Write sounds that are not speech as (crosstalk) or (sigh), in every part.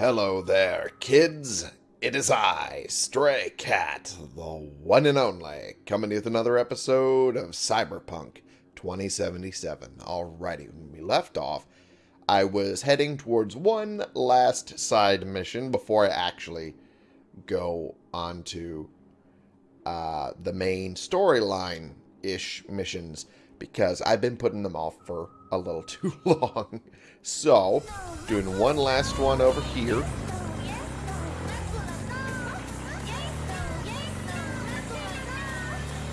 Hello there, kids. It is I, Stray Cat, the one and only, coming with another episode of Cyberpunk 2077. Alrighty, when we left off, I was heading towards one last side mission before I actually go on to uh, the main storyline-ish missions, because I've been putting them off for a little (laughs) too long. So, doing one last one over here.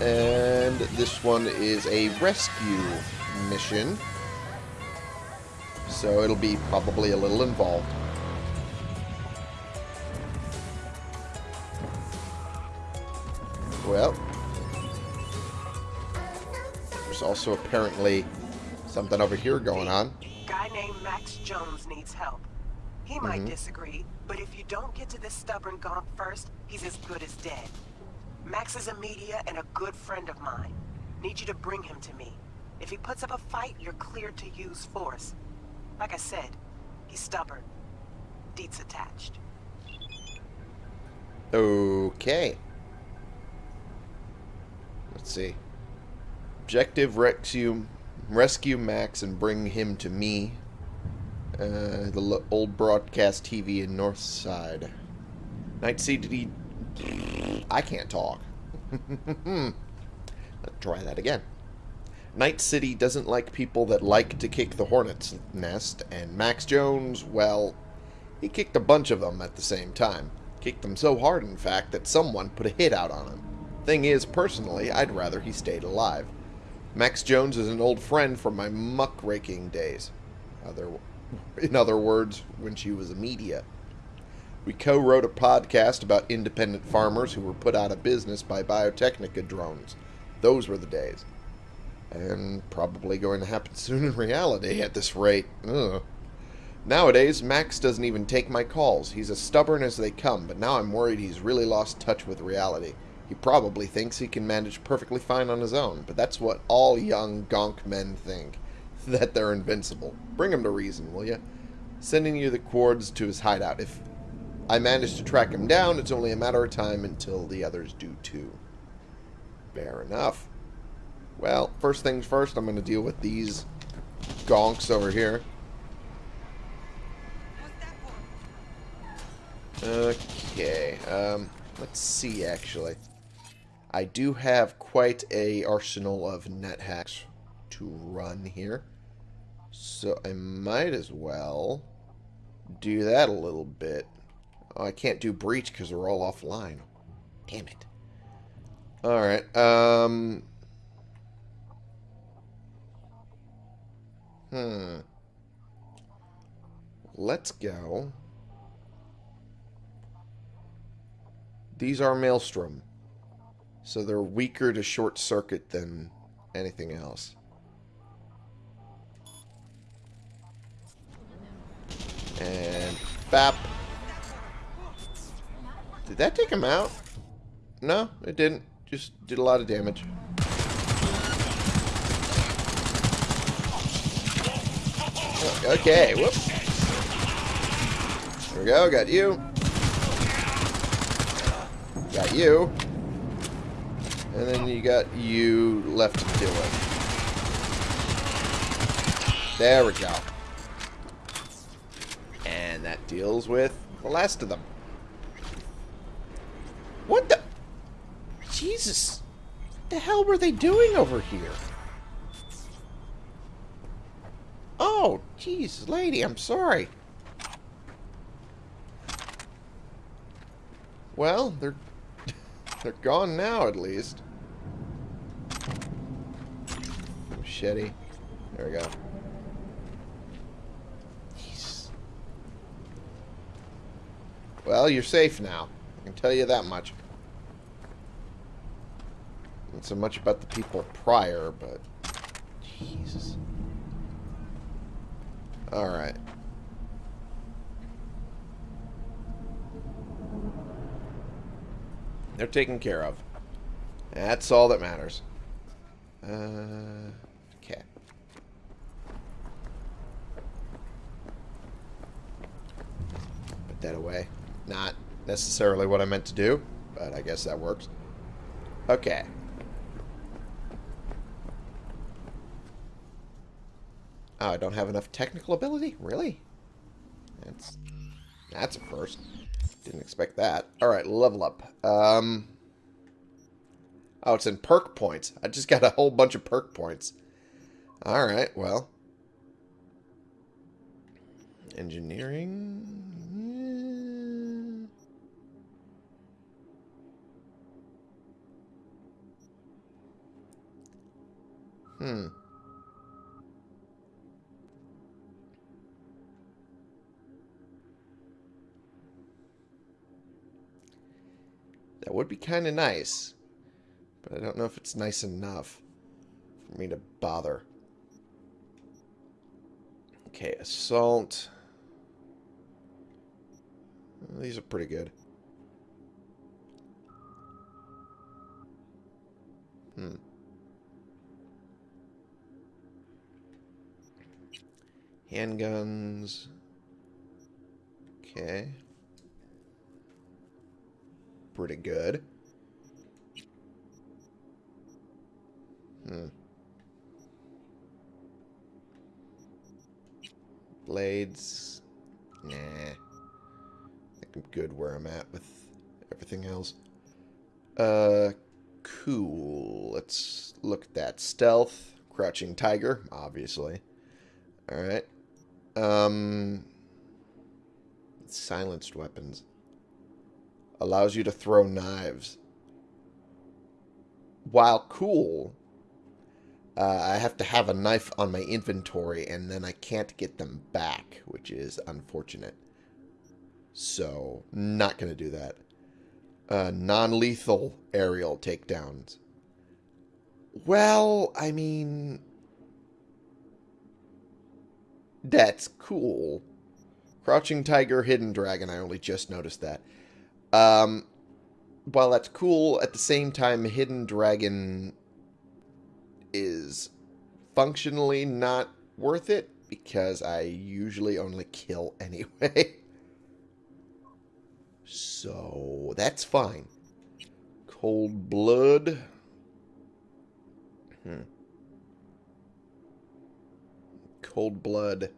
And this one is a rescue mission. So it'll be probably a little involved. Well, there's also apparently something over here going on. Guy named Max Jones needs help. He might mm-hmm. disagree, but if you don't get to this stubborn gonk first, he's as good as dead. Max is a media and a good friend of mine. Need you to bring him to me. If he puts up a fight, you're cleared to use force. Like I said, he's stubborn. Deets attached. Okay. Let's see. Objective rescue, rescue Max and bring him to me. Uh, the old broadcast TV in North Side. Night City. I can't talk. (laughs) Let's try that again. Night City doesn't like people that like to kick the hornet's nest, and Max Jones, well, he kicked a bunch of them at the same time. Kicked them so hard, in fact, that someone put a hit out on him. Thing is, personally, I'd rather he stayed alive. Max Jones is an old friend from my muckraking days. Other, in other words, when she was a media. We co-wrote a podcast about independent farmers who were put out of business by Biotechnica drones. Those were the days. And probably going to happen soon in reality at this rate. Ugh. Nowadays, Max doesn't even take my calls. He's as stubborn as they come, but now I'm worried he's really lost touch with reality. He probably thinks he can manage perfectly fine on his own, but that's what all young gonk men think. (laughs) That they're invincible. Bring him to reason, will you? Sending you the cords to his hideout. If I manage to track him down, it's only a matter of time until the others do too. Fair enough. Well, first things first, I'm going to deal with these gonks over here. Okay, um, let's see, actually. I do have quite a arsenal of net hacks to run here. So I might as well do that a little bit. Oh, I can't do breach because we're all offline. Damn it. Alright, um... Hmm. Let's go. These are Maelstrom. So they're weaker to short circuit than anything else. And bap. Did that take him out? No, it didn't. Just did a lot of damage. Okay, whoops. There we go, got you. Got you. And then you got you left to do it. There we go. And that deals with the last of them. What the? Jesus. What the hell were they doing over here? Oh, jeez, lady, I'm sorry. Well, they're (laughs) they're gone now, at least. Machete. There we go. Jeez. Well, you're safe now. I can tell you that much. Not so much about the people prior, but... Jesus. Alright. They're taken care of. That's all that matters. Uh, okay. Dead away. Not necessarily what I meant to do, but I guess that works. Okay. Oh, I don't have enough technical ability? Really? That's that's a first. Didn't expect that. Alright, level up. Um Oh, it's in perk points. I just got a whole bunch of perk points. Alright, well. Engineering. Hmm. That would be kind of nice. But I don't know if it's nice enough for me to bother. Okay, assault. These are pretty good. Handguns. Okay. Pretty good. Hmm. Blades. Nah. I think I'm good where I'm at with everything else. Uh, cool. Let's look at that. Stealth. Crouching Tiger, obviously. Alright. Um, silenced weapons. Allows you to throw knives. While cool, uh, I have to have a knife on my inventory and then I can't get them back, which is unfortunate. So, not going to do that. Uh, Non-lethal aerial takedowns. Well, I mean, that's cool. Crouching Tiger, Hidden Dragon, I only just noticed that. Um, while that's cool, at the same time, Hidden Dragon is functionally not worth it because I usually only kill (laughs) anyway. so, that's fine. Cold Blood. Hmm. Cold Blood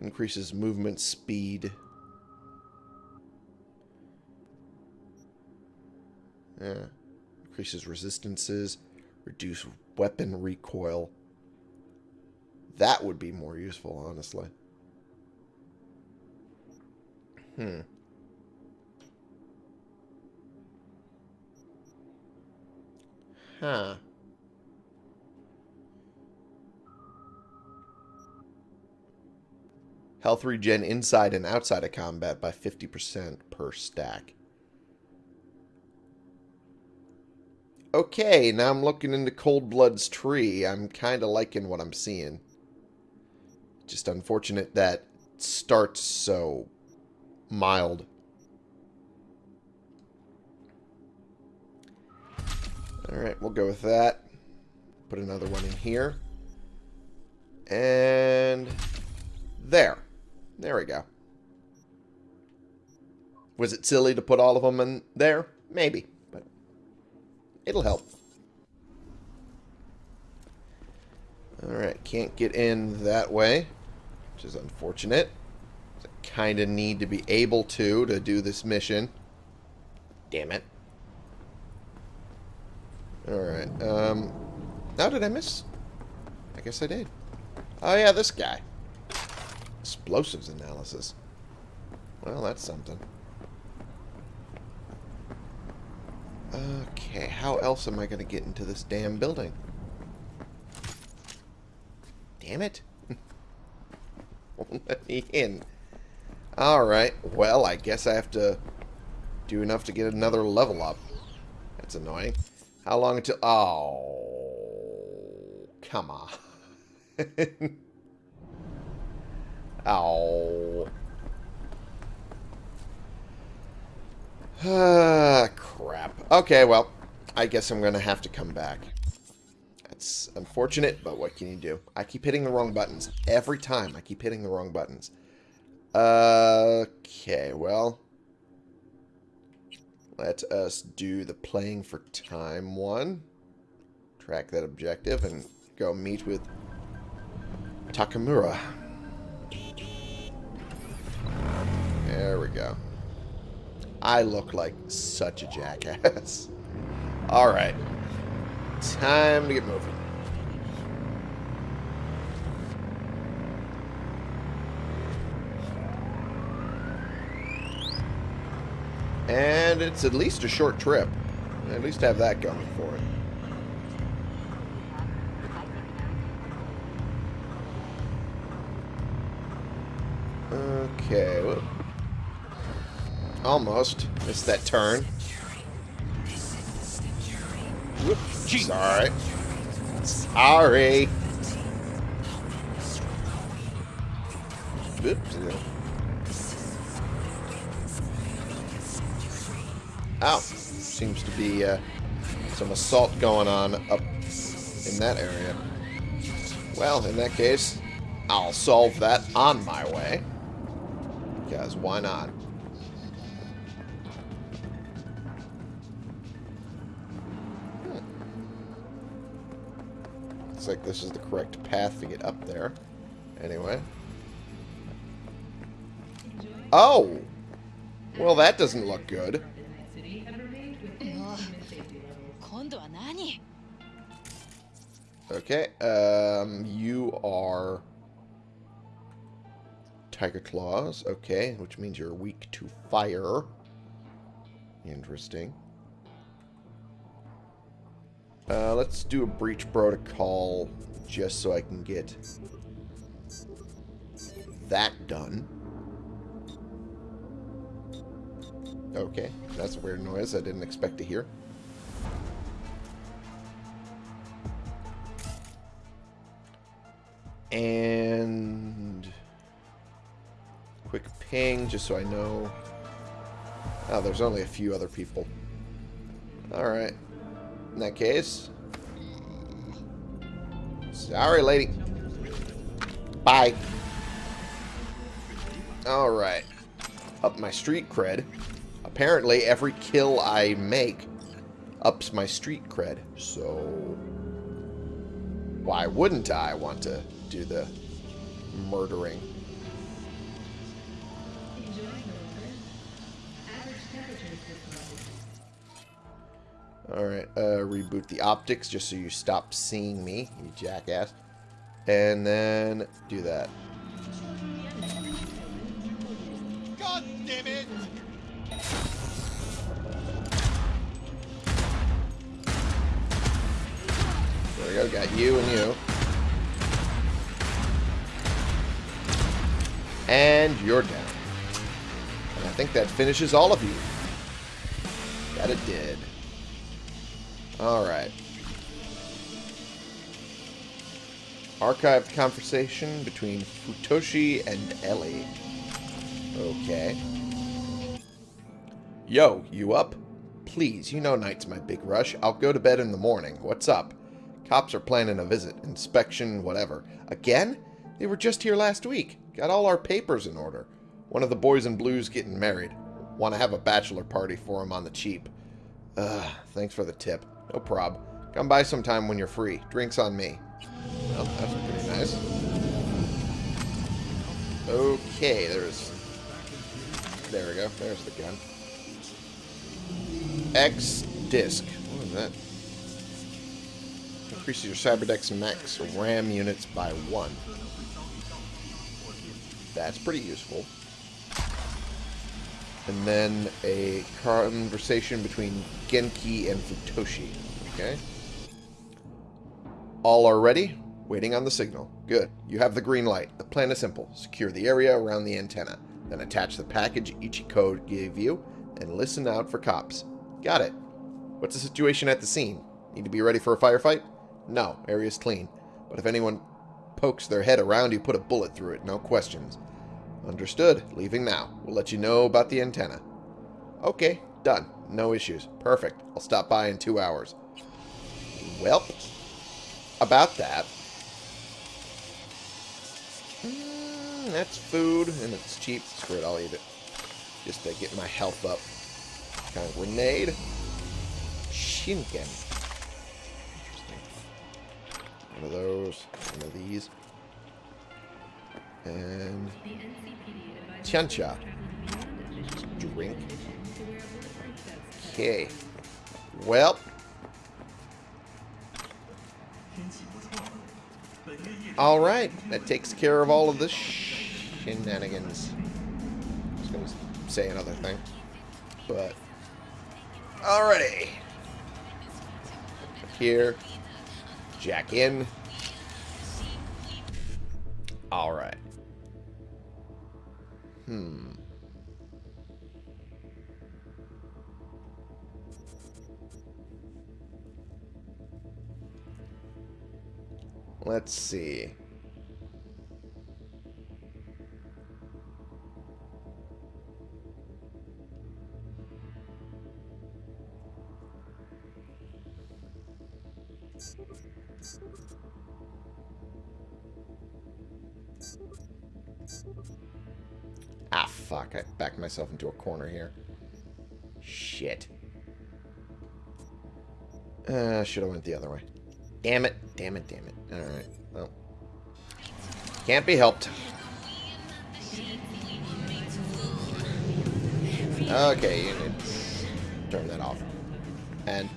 increases movement speed. Yeah. Increases resistances. Reduce weapon recoil. That would be more useful, honestly. Hmm. Huh. Health regen inside and outside of combat by 50% per stack. Okay, now I'm looking into Cold Blood's tree. I'm kind of liking what I'm seeing. Just unfortunate that starts so mild. Alright, we'll go with that. Put another one in here. And there. There we go. Was it silly to put all of them in there? Maybe, but it'll help. Alright, can't get in that way, which is unfortunate. I kind of need to be able to to do this mission. Damn it. Alright, um... How did I miss? I guess I did. Oh yeah, this guy. Explosives analysis. Well, that's something. Okay, how else am I going to get into this damn building? Damn it. (laughs) Won't let me in. Alright, well, I guess I have to do enough to get another level up. That's annoying. How long until... Oh, come on. (laughs) Oh. (sighs) Crap. Okay, well, I guess I'm going to have to come back. That's unfortunate, but what can you do? I keep hitting the wrong buttons. Every time I keep hitting the wrong buttons. Okay, well. Let us do the playing for time one. Track that objective and go meet with Takemura. There we go. I look like such a jackass. (laughs) Alright. Time to get moving. And it's at least a short trip. At least have that going for it. Okay. Whoop. Almost. Missed that turn. Whoop. Sorry. Sorry. Oops. Ow. Seems to be uh, some assault going on up in that area. Well, in that case, I'll solve that on my way. Because why not? like this is the correct path to get up there. Anyway. Oh! Well, that doesn't look good. Okay, um, you are Tyger Claws, okay, which means you're weak to fire. Interesting. Uh, let's do a breach protocol just so I can get that done. Okay, that's a weird noise I didn't expect to hear. And quick ping just so I know. Oh, there's only a few other people. Alright. In that case. Sorry, lady. Bye. Alright. Up my street cred. Apparently, every kill I make ups my street cred. So, why wouldn't I want to do the murdering? Alright, uh, reboot the optics just so you stop seeing me, you jackass. And then do that. God damn it! There we go, got you and you. And you're down. And I think that finishes all of you. That it did. Alright. Archived conversation between Futoshi and Ellie. Okay. Yo, you up? Please, you know night's my big rush. I'll go to bed in the morning. What's up? Cops are planning a visit, inspection, whatever. Again? They were just here last week. Got all our papers in order. One of the boys in blue's getting married. Want to have a bachelor party for him on the cheap. Ugh, thanks for the tip. No prob. Come by sometime when you're free. Drinks on me. Well, that's pretty nice. Okay, there's... There we go. There's the gun. X disc. What is that? Increases your Cyberdeck max RAM units by one. That's pretty useful. And then a conversation between Genki and Futoshi. Okay. All are ready. Waiting on the signal. Good. You have the green light. The plan is simple. Secure the area around the antenna. Then attach the package Ichiko gave you and listen out for cops. Got it. What's the situation at the scene? Need to be ready for a firefight? No, area's clean. But if anyone pokes their head around you, put a bullet through it. No questions. Understood. Leaving now. We'll let you know about the antenna. Okay, done. No issues. Perfect. I'll stop by in two hours. Welp. About that. Mm, that's food, and it's cheap. Screw it, I'll eat it. Just to get my health up. Kind of grenade. Shinken. One of those. One of these. And... Tiancha. Drink. Okay. Well. Alright. That takes care of all of the shenanigans. I was going to say another thing. But... Alrighty. Here. Jack in. Hmm. Let's see. Myself into a corner here. Shit. Uh, should have went the other way. Damn it. Damn it, damn it. Alright. Well. Can't be helped. Okay, you need to turn that off. And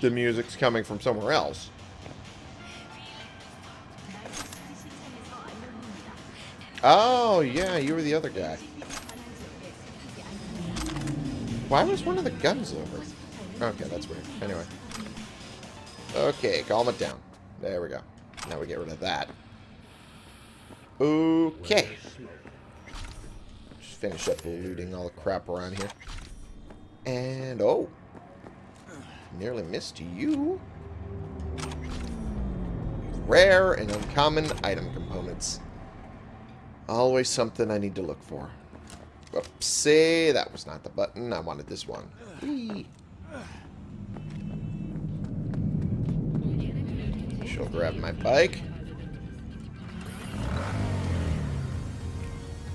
the music's coming from somewhere else. Oh, yeah, you were the other guy. Why was one of the guns over? Okay, that's weird. Anyway. Okay, calm it down. There we go. Now we get rid of that. Okay. Just finish up looting all the crap around here. And, oh. Nearly missed you. Rare and uncommon item components. Always something I need to look for. Oopsie, that was not the button. I wanted this one. Whee. She'll grab my bike.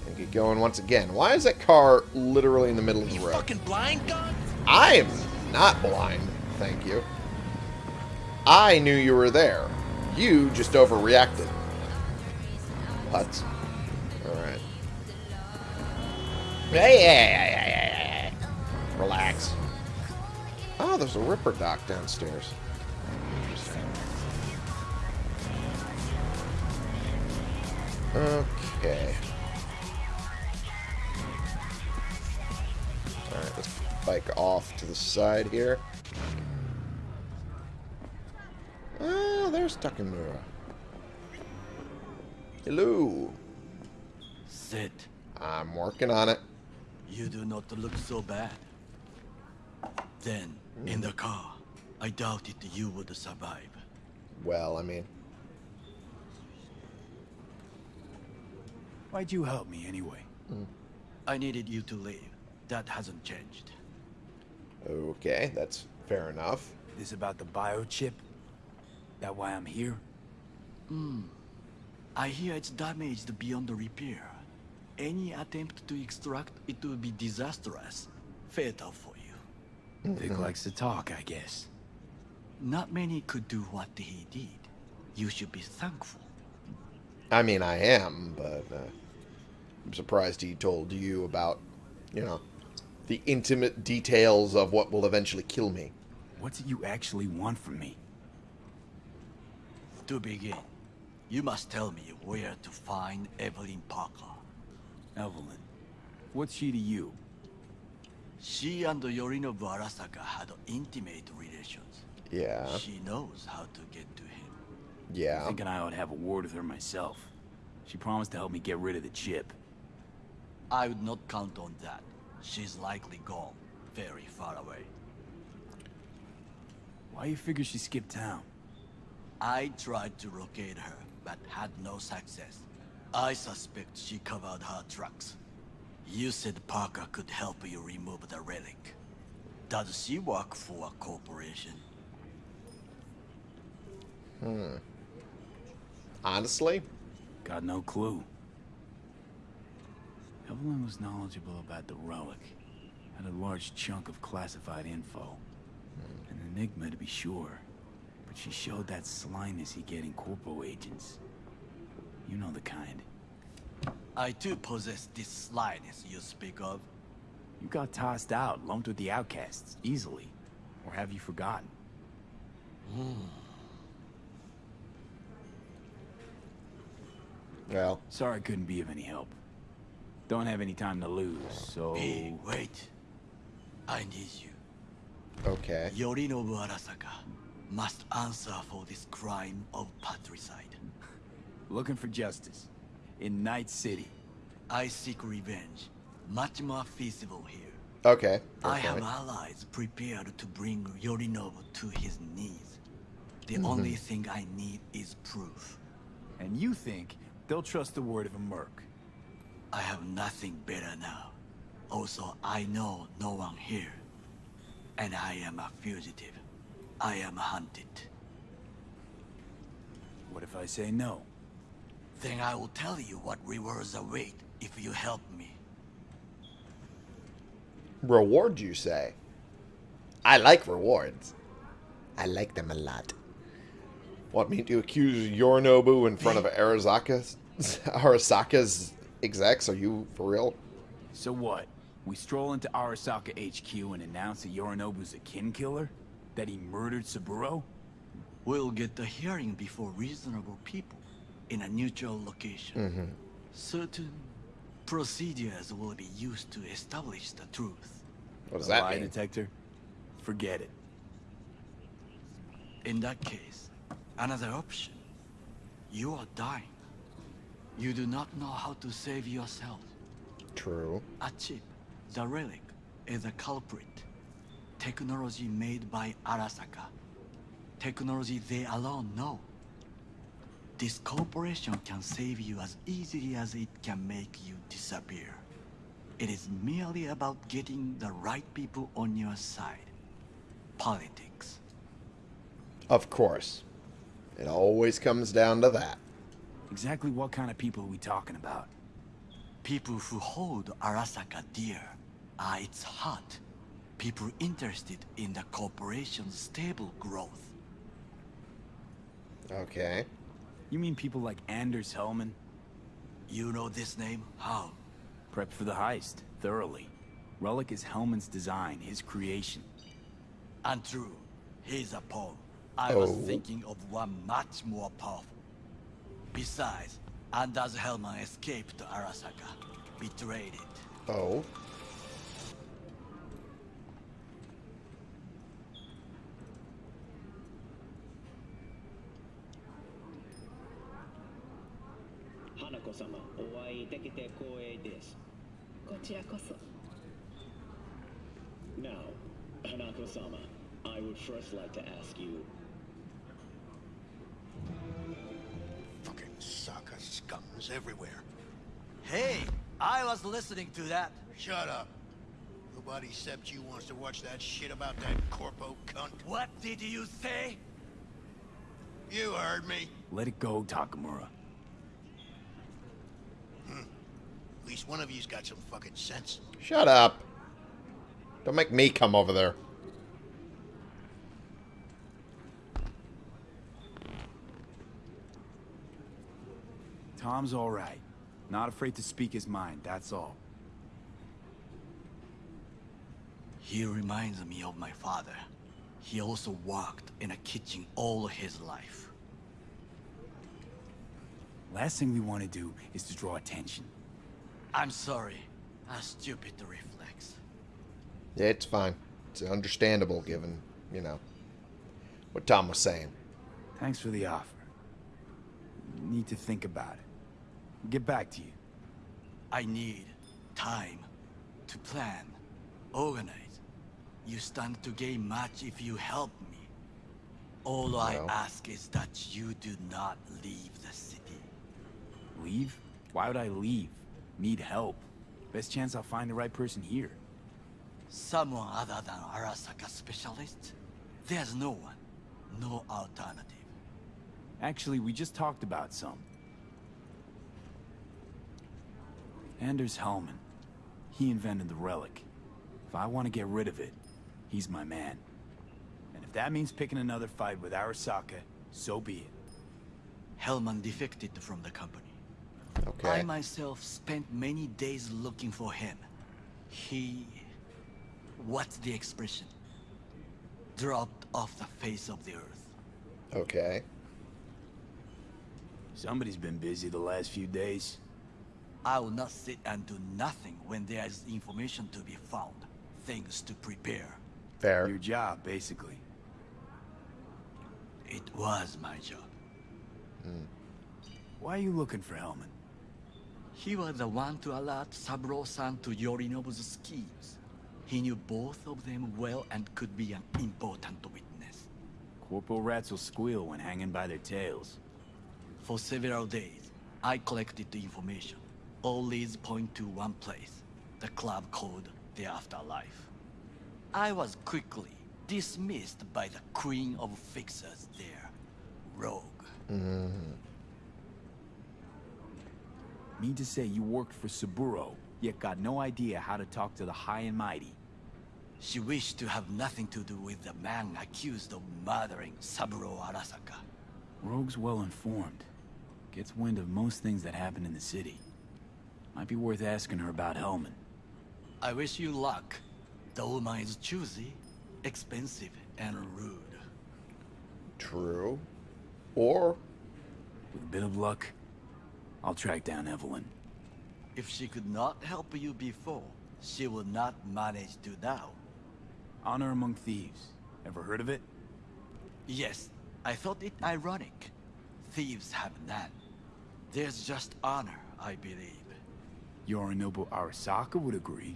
And get going once again. Why is that car literally in the middle of the road? Fucking blind? I am not blind, thank you. I knew you were there. You just overreacted. What? Hey. Relax. Oh, there's a ripperdoc downstairs. Okay. Alright, let's bike off to the side here. Ah, there's Takemura. Hello. Sit. I'm working on it. You do not look so bad. Then, in the car, I doubted you would survive. Well, I mean, Why'd you help me anyway? I needed you to leave. That hasn't changed. okay, that's fair enough. This about the biochip? That why I'm here? Hmm. I hear it's damaged beyond repair. Any attempt to extract it will be disastrous. Fatal for you. Vik likes to talk, I guess. Not many could do what he did. You should be thankful. I mean, I am, but uh, I'm surprised he told you about, you know, the intimate details of what will eventually kill me. What do you actually want from me? To begin, you must tell me where to find Evelyn Parker. Evelyn. What's she to you? She and Yorinobu Arasaka had intimate relations. Yeah, She knows how to get to him. yeah. Thinking I ought to have a word with her myself. She promised to help me get rid of the chip. I would not count on that. She's likely gone, very far away. Why you figure she skipped town? I tried to locate her, but had no success. I suspect she covered her tracks. You said Parker could help you remove the relic. Does she work for a corporation? Hmm. Honestly, Got no clue. Evelyn was knowledgeable about the relic. Had a large chunk of classified info. An enigma to be sure. But she showed that slyness you get in corpo agents. You know the kind. I too possess this slyness you speak of. You got tossed out, lumped with the outcasts, easily. Or have you forgotten? Hmm. Well, Sorry I couldn't be of any help. Don't have any time to lose, so... Hey, wait. I need you. okay. Yorinobu Arasaka must answer for this crime of patricide. Looking for justice. In Night City. I seek revenge. Much more feasible here. Okay. fair I have allies prepared to bring Yorinobu to his knees. The mm-hmm. only thing I need is proof. And you think they'll trust the word of a merc. I have nothing better now. Also, I know no one here. And I am a fugitive. I am hunted. What if I say no? Then I will tell you what rewards await if you help me. Reward, you say? I like rewards. I like them a lot. Want me to accuse Yorinobu in front of Arasaka's, (laughs) Arasaka's execs? Are you for real? So what? We stroll into Arasaka HQ and announce that Yorinobu's a kin killer? That he murdered Saburo? We'll get the hearing before reasonable people in a neutral location. Mm-hmm. Certain procedures will be used to establish the truth. What does A that lie mean? detector? Forget it. In that case, another option. You are dying. You do not know how to save yourself. True. A chip, the relic, is a culprit. Technology made by Arasaka. Technology they alone know. This corporation can save you as easily as it can make you disappear. It is merely about getting the right people on your side. Politics. Of course. It always comes down to that. Exactly what kind of people are we talking about? People who hold Arasaka dear are its heart. People interested in the corporation's stable growth. Okay. You mean people like Anders Hellman? You know this name? How? Prepped for the heist, thoroughly. Relic is Hellman's design, his creation. Untrue. He's a pawn. I was Oh. thinking of one much more powerful. Besides, Anders Hellman escaped to Arasaka. Betrayed it. Oh. Now, Hanako-sama, I would first like to ask you... Fucking Saka scums everywhere. Hey, I was listening to that. Shut up. Nobody except you wants to watch that shit about that corpo cunt. What did you say? You heard me. Let it go, Takemura. Hmm. At least one of you's got some fucking sense. Shut up. Don't make me come over there. Tom's all right. Not afraid to speak his mind, that's all. He reminds me of my father. He also worked in a kitchen all his life. Last thing we want to do is to draw attention. I'm sorry. A stupid reflex. Yeah, it's fine. It's understandable given, you know, what Tom was saying. Thanks for the offer. Need to think about it. Get back to you. I need time to plan, organize. You stand to gain much if you help me. All I ask is that you do not leave the city. Leave? Why would I leave? Need help. Best chance I'll find the right person here. Someone other than Arasaka specialist? There's no one. No alternative. Actually, we just talked about some. Anders Hellman. He invented the relic. If I want to get rid of it, he's my man. And if that means picking another fight with Arasaka, so be it. Hellman defected from the company. Okay. I myself spent many days looking for him. He... What's the expression? Dropped off the face of the earth. Okay. Somebody's been busy the last few days. I will not sit and do nothing when there is information to be found. Things to prepare. Fair. Your job, basically. It was my job. Hmm. Why are you looking for Hellman? He was the one to alert Saburo-san to Yorinobu's schemes. He knew both of them well and could be an important witness. Corporal rats will squeal when hanging by their tails. For several days, I collected the information. All leads point to one place, the club called the Afterlife. I was quickly dismissed by the queen of fixers there, Rogue. Mm-hmm. Mean to say you worked for Saburo, yet got no idea how to talk to the high and mighty. She wished to have nothing to do with the man accused of murdering Saburo Arasaka. Rogue's well informed. Gets wind of most things that happen in the city. Might be worth asking her about Hellman. I wish you luck. The woman is choosy, expensive, and rude. True. Or With a bit of luck, I'll track down Evelyn. If she could not help you before, she will not manage to now. Honor among thieves. Ever heard of it? Yes, I thought it ironic. Thieves have none. There's just honor, I believe. Yorinobu Arasaka would agree.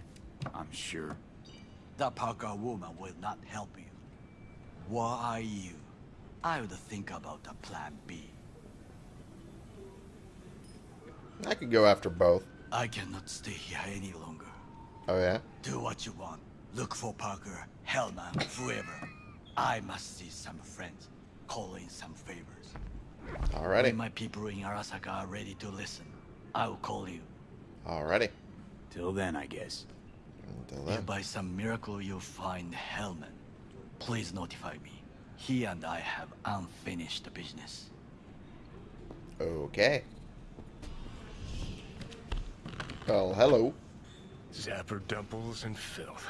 I'm sure. The Parker woman will not help you. Why are you? I would think about a plan B. I could go after both. I cannot stay here any longer. Oh yeah. Do what you want. Look for Parker, Hellman, whoever. I must see some friends. Call in some favors. Alrighty. When my people in Arasaka are ready to listen, I will call you. Alrighty. Till then, I guess. Until If by some miracle you find Hellman, please notify me. He and I have unfinished business. Okay. Well, hello. Zapper dumples and filth.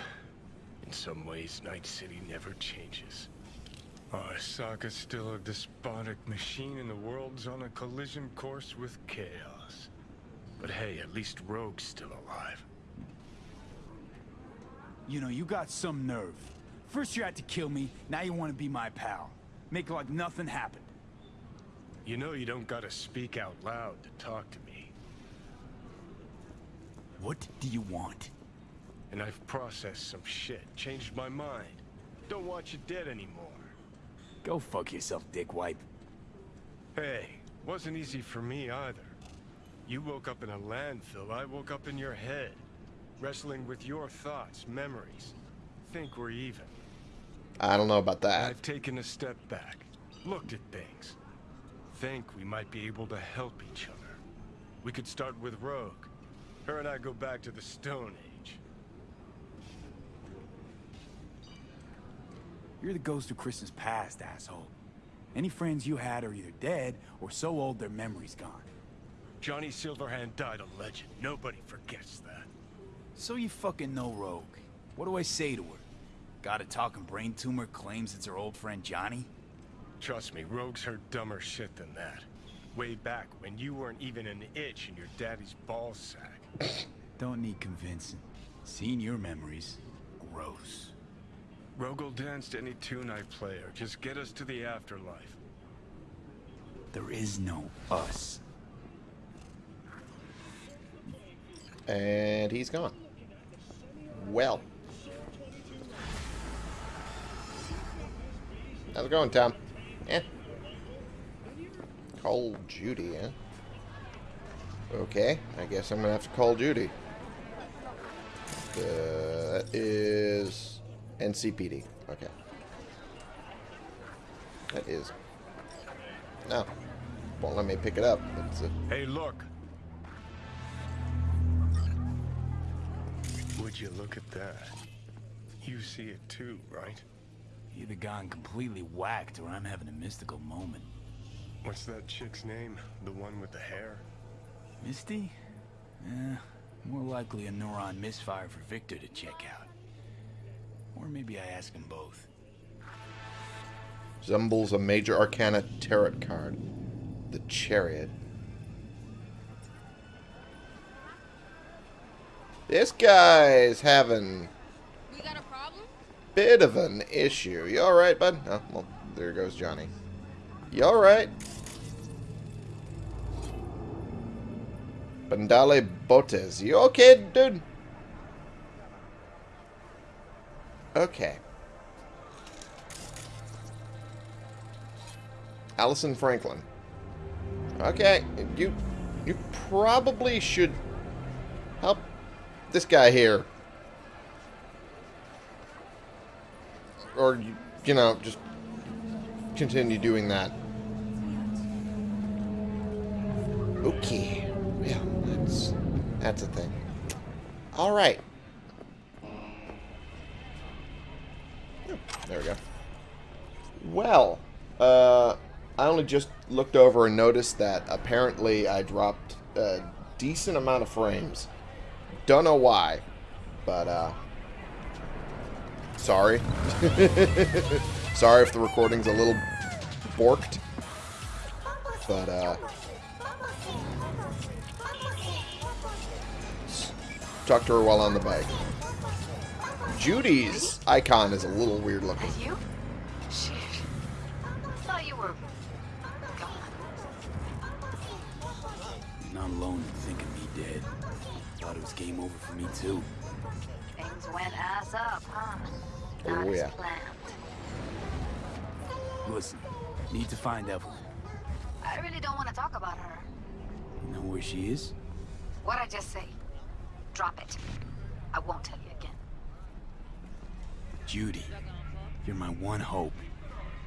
In some ways, Night City never changes. Our Arasaka's still a despotic machine and the world's on a collision course with chaos. But hey, at least Rogue's still alive. You know, you got some nerve. First you had to kill me, now you want to be my pal. Make like nothing happened. You know you don't gotta speak out loud to talk to me. What do you want? And I've processed some shit, changed my mind. Don't want you dead anymore. Go fuck yourself, dickwipe. Hey, wasn't easy for me either. You woke up in a landfill, I woke up in your head. Wrestling with your thoughts, memories. Think we're even. I don't know about that. I've taken a step back, looked at things. Think we might be able to help each other. We could start with Rogue. Her and I go back to the Stone Age. You're the ghost of Christmas past, asshole. Any friends you had are either dead or so old their memory's gone. Johnny Silverhand died a legend. Nobody forgets that. So you fucking know Rogue. What do I say to her? Got a talking brain tumor claims it's her old friend Johnny? Trust me, Rogue's heard dumber shit than that. Way back when you weren't even an itch in your daddy's ball sack. Don't need convincing. Seeing your memories, gross. Rogue danced any tune I play or just get us to the afterlife. There is no us. And he's gone. Well. How's it going, Tom? Eh. Call Judy, eh? Okay, I guess I'm gonna have to call Judy. That is NCPD. Okay. That is. No. Won't let me pick it up. It's a Hey, look. Would you look at that? You see it too, right? Either gone completely whacked or I'm having a mystical moment. What's that chick's name? The one with the hair? Misty? Eh, more likely a neuron misfire for Viktor to check out. Or maybe I ask them both. Resembles a major arcana tarot card. The Chariot. This guy's having We got a problem? bit of an issue. You alright, bud? Oh, well, there goes Johnny. You alright? Bandale Botes. You okay, dude? Okay. Allison Franklin. Okay, you you probably should help this guy here. Or, you, you know, just continue doing that. Okay. That's, a thing. Alright. There we go. Well, uh, I only just looked over and noticed that apparently I dropped a decent amount of frames. Don't know why, but, uh, sorry. (laughs) sorry if the recording's a little borked. But, uh, talk to her while on the bike. Judy's icon is a little weird looking. You? Shit. Thought you were gone. Not alone in thinking me dead. Thought it was game over for me too. Things went ass up, huh? Oh, Not as yeah. planned. Listen, need to find Evelyn. I really don't want to talk about her. You know where she is? What'd I just say? Drop it. I won't tell you again. Judy. You're my one hope.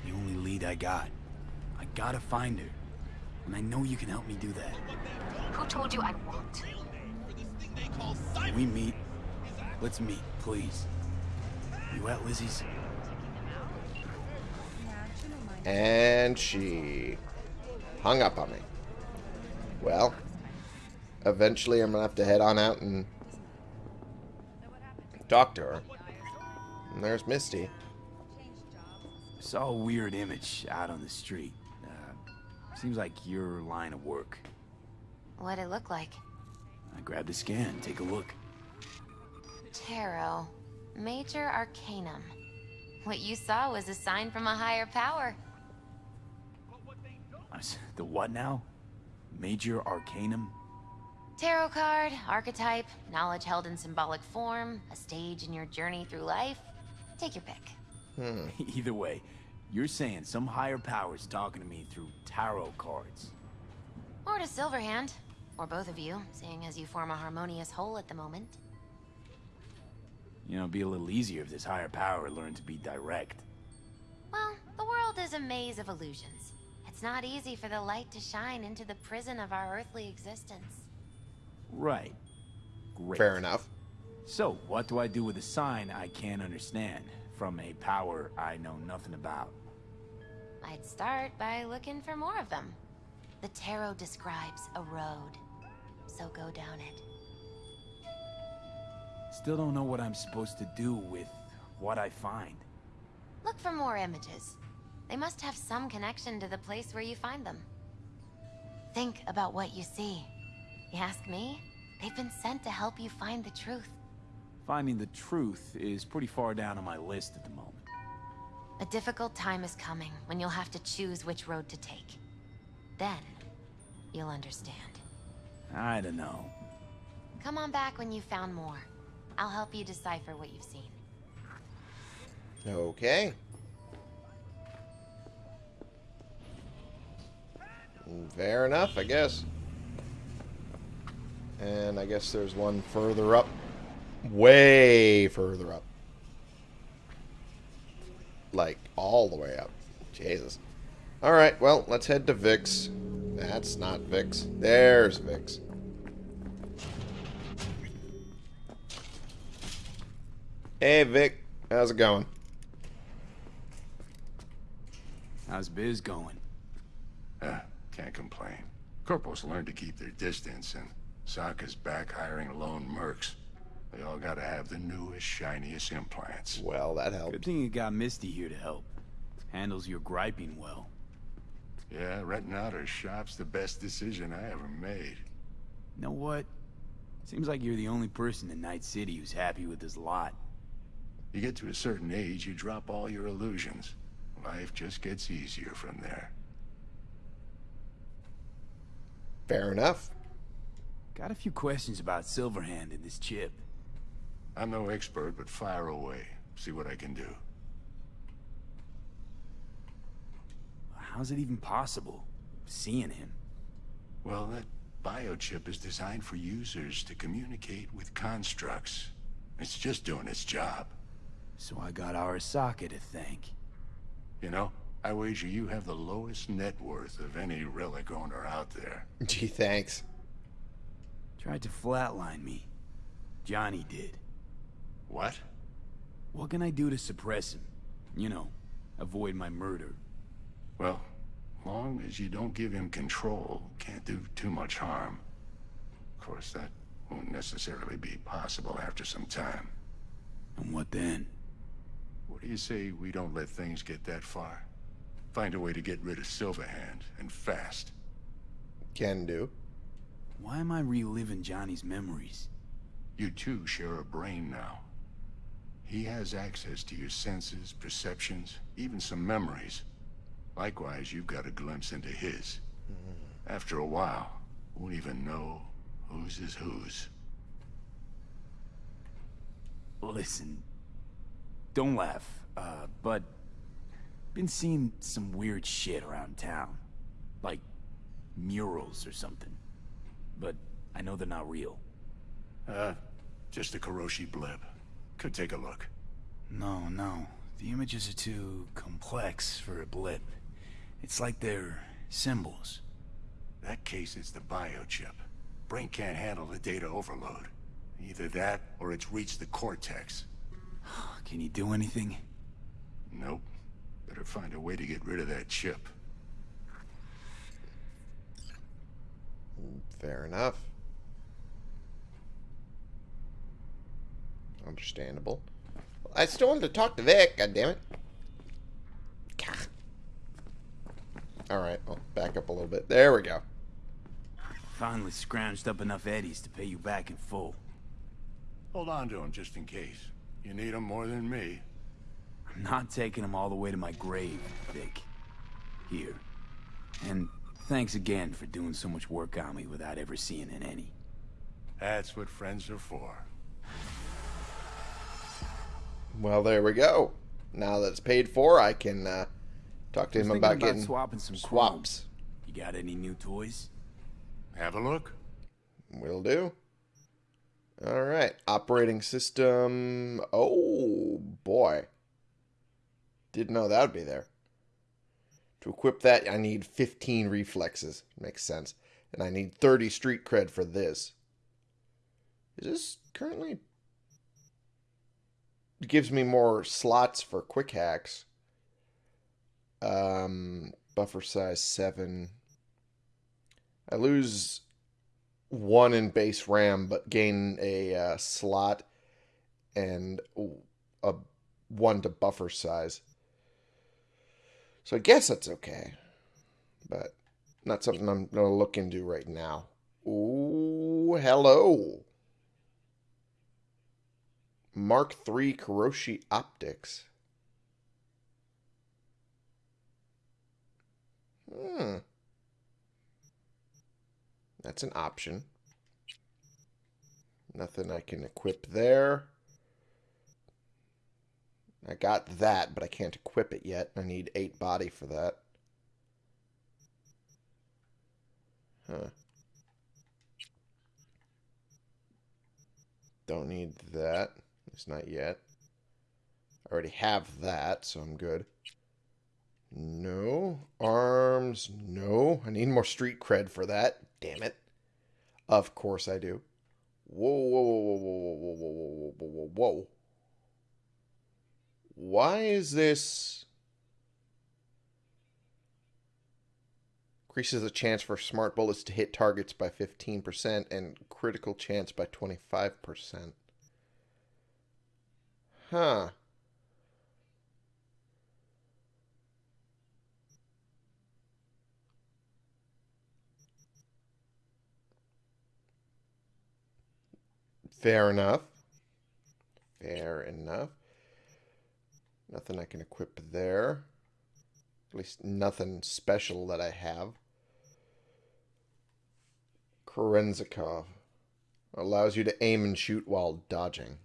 The only lead I got. I gotta find her. And I know you can help me do that. Who told you I won't? Can we meet? Let's meet, please. You at Lizzie's? And she hung up on me. Well, eventually I'm going to have to head on out and talk to her. And there's Misty. Saw a weird image out on the street. Uh, seems like your line of work. What'd it look like? I grabbed a scan. Take a look. Tarot. Major Arcanum. What you saw was a sign from a higher power. The what now? Major Arcanum? Tarot card, archetype, knowledge held in symbolic form, a stage in your journey through life. Take your pick. Hmm. (laughs) Either way, you're saying some higher power's talking to me through tarot cards. Or to Silverhand. Or both of you, seeing as you form a harmonious whole at the moment. You know, it'd be a little easier if this higher power learned to be direct. Well, the world is a maze of illusions. It's not easy for the light to shine into the prison of our earthly existence. Right. Great. Fair enough. So, what do I do with a sign I can't understand from a power I know nothing about? I'd start by looking for more of them. The tarot describes a road, so go down it. Still don't know what I'm supposed to do with what I find. Look for more images. They must have some connection to the place where you find them. Think about what you see. You ask me? They've been sent to help you find the truth. Finding the truth is pretty far down on my list at the moment. A difficult time is coming when you'll have to choose which road to take. Then, you'll understand. I don't know. Come on back when you've found more. I'll help you decipher what you've seen. Okay. Fair enough, I guess. And I guess there's one further up. Way further up. Like, all the way up. Jesus. Alright, well, let's head to Vik's. That's not Vik's. There's Vik's. Hey, Vik. How's it going? How's biz going? Uh, can't complain. Corporals learned to keep their distance, and Sokka's back hiring lone mercs. They all gotta have the newest, shiniest implants. Well, that helps. Good thing you got Misty here to help. Handles your griping well. Yeah, renting out her shop's the best decision I ever made. You know what? Seems like you're the only person in Night City who's happy with his lot. You get to a certain age, you drop all your illusions. Life just gets easier from there. Fair enough. Got a few questions about Silverhand and this chip. I'm no expert, but fire away. See what I can do. How's it even possible? Seeing him? Well, that biochip is designed for users to communicate with constructs. It's just doing its job. So I got Arasaka to thank. You know, I wager you have the lowest net worth of any relic owner out there. Gee, thanks. Tried to flatline me. Johnny did. What? What can I do to suppress him? You know, avoid my murder. Well, long as you don't give him control, can't do too much harm. Of course, that won't necessarily be possible after some time. And what then? What do you say we don't let things get that far? Find a way to get rid of Silverhand, and fast. Can do. Why am I reliving Johnny's memories? You two share a brain now. He has access to your senses, perceptions, even some memories. Likewise, you've got a glimpse into his. After a while, won't even know whose is whose. Listen, don't laugh, uh, but been seeing some weird shit around town. Like murals or something. But I know they're not real. Uh, just a Kiroshi blip. Could take a look. No, no. The images are too complex for a blip. It's like they're symbols. That case is the biochip. Brain can't handle the data overload. Either that, or it's reached the cortex. (gasps) Can you do anything? Nope. Better find a way to get rid of that chip. Fair enough. Understandable. I still wanted to talk to Vik, God damn it! Alright, I'll back up a little bit. There we go. Finally scrounged up enough eddies to pay you back in full. Hold on to them just in case. You need them more than me. I'm not taking them all the way to my grave, Vik. Here. And thanks again for doing so much work on me without ever seeing an any. That's what friends are for. Well, there we go. Now that it's paid for, I can uh, talk to him thinking about, about getting swapping some swaps. You got any new toys? Have a look. Will do. All right, operating system. Oh boy, didn't know that would be there. To equip that, I need 15 reflexes. Makes sense. And I need 30 street cred for this. Is this currently... It gives me more slots for quick hacks. Um, buffer size 7. I lose one in base RAM, but gain a uh, slot and a one to buffer size. So I guess that's okay, but not something I'm gonna look into right now. Ooh, hello. Mark III Kiroshi Optics. Hmm. That's an option. Nothing I can equip there. I got that, but I can't equip it yet. I need 8 body for that. Huh. Don't need that. It's not yet. I already have that, so I'm good. No. Arms. No. I need more street cred for that. Damn it. Of course I do. Whoa, whoa, whoa, whoa, whoa, whoa, whoa, whoa, whoa, whoa, whoa. Why is this... Increases the chance for smart bullets to hit targets by 15% and critical chance by 25%. Huh. Fair enough. Fair enough. Nothing I can equip there. At least nothing special that I have. Kerenzikov. Allows you to aim and shoot while dodging.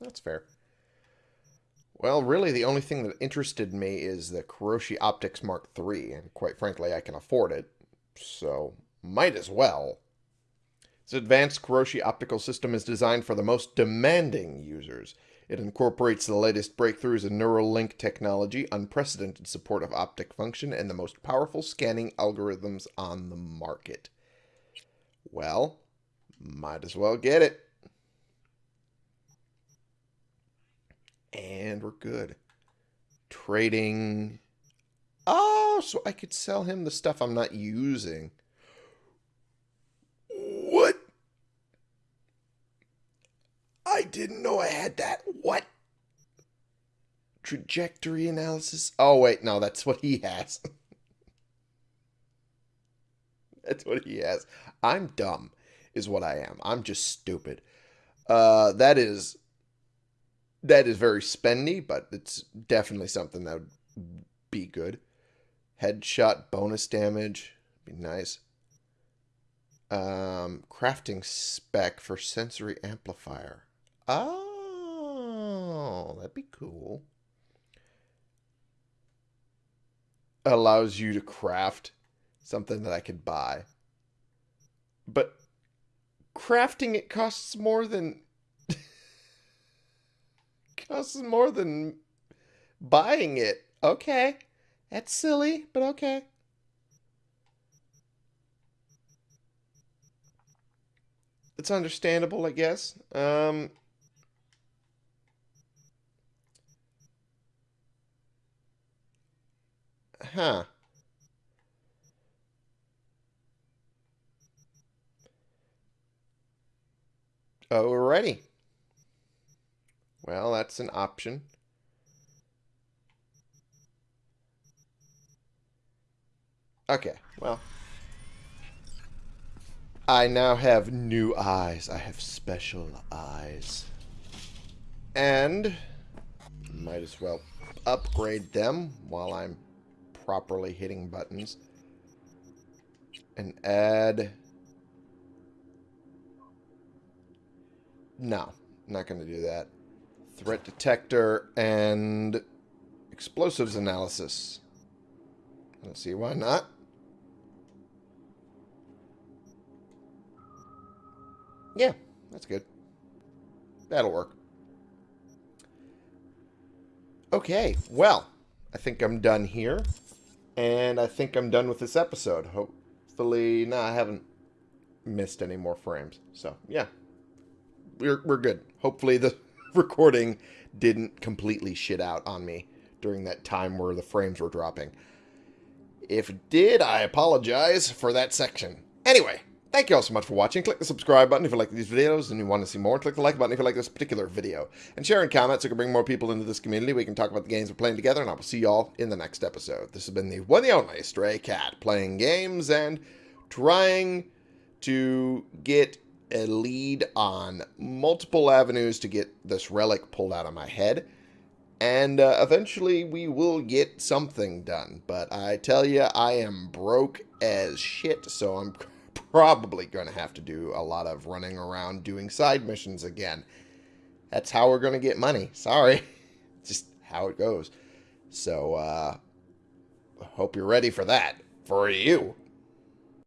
That's fair. Well, really, the only thing that interested me is the Kiroshi Optics Mark III, and quite frankly, I can afford it, so might as well. This advanced Kiroshi optical system is designed for the most demanding users. It incorporates the latest breakthroughs in neural link technology, unprecedented support of optic function, and the most powerful scanning algorithms on the market. Well, might as well get it. And we're good. Trading. Oh, so I could sell him the stuff I'm not using. What? I didn't know I had that. What? Trajectory analysis? Oh, wait, no, that's what he has. (laughs) that's what he has. I'm dumb, is what I am. I'm just stupid. Uh, that is that is very spendy, but it's definitely something that would be good. Headshot bonus damage. Be nice. Um, crafting spec for sensory amplifier. Oh, that'd be cool. Allows you to craft something that I could buy. But crafting it costs more than (laughs) costs more than buying it. Okay. That's silly, but okay. It's understandable, I guess. Um, huh. Alrighty. Well, that's an option. Okay, well. I now have new eyes. I have special eyes. And might as well upgrade them while I'm properly hitting buttons. And add... No, not going to do that. Threat detector and explosives analysis. I don't see why not. Yeah, that's good. That'll work. Okay, well, I think I'm done here. And I think I'm done with this episode. Hopefully, no, I haven't missed any more frames. So, yeah. We're, we're good. Hopefully the (laughs) recording didn't completely shit out on me during that time where the frames were dropping. If it did, I apologize for that section. Anyway, Thank you all so much for watching. Click the subscribe button if you like these videos and you want to see more. Click the like button if you like this particular video. And share and comment so we can bring more people into this community. We can talk about the games we're playing together, and I will see you all in the next episode. This has been the one and only Stray Cat, playing games and trying to get a lead on multiple avenues to get this relic pulled out of my head. And uh, eventually we will get something done. But I tell you, I am broke as shit, so I'm (laughs) probably going to have to do a lot of running around doing side missions again. That's how we're going to get money. Sorry. (laughs) Just how it goes. So, uh, hope you're ready for that. For you.